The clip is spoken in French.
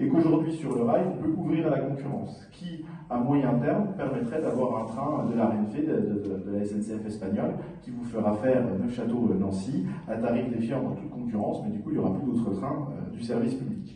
et qu'aujourd'hui sur le rail, on peut ouvrir à la concurrence, qui à moyen terme permettrait d'avoir un train de la RNF, de, la SNCF espagnole, qui vous fera faire Neufchâteau-Nancy à tarif défiant dans toute concurrence, mais du coup il n'y aura plus d'autres trains euh, du service public.